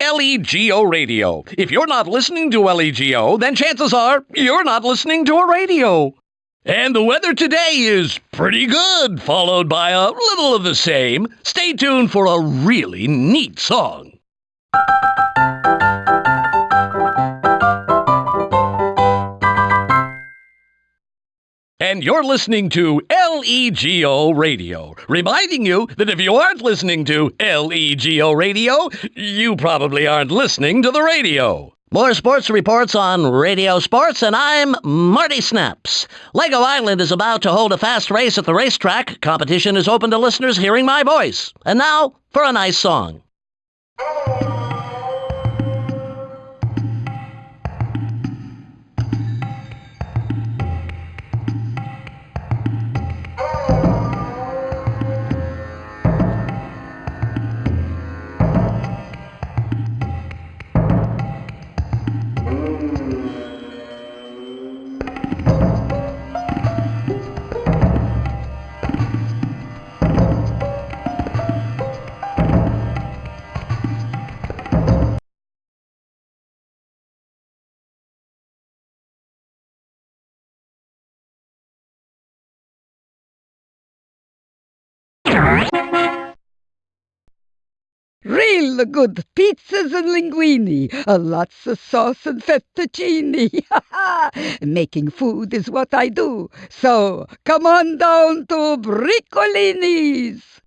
LEGO Radio. If you're not listening to LEGO, then chances are you're not listening to a radio. And the weather today is pretty good, followed by a little of the same. Stay tuned for a really neat song. And you're listening to LEGO Radio, reminding you that if you aren't listening to LEGO Radio, you probably aren't listening to the radio. More sports reports on Radio Sports, and I'm Marty Snaps. Lego Island is about to hold a fast race at the racetrack. Competition is open to listeners hearing my voice. And now for a nice song. Real good pizzas and linguini, lots of sauce and fettuccine. Making food is what I do. So come on down to Brickolini's.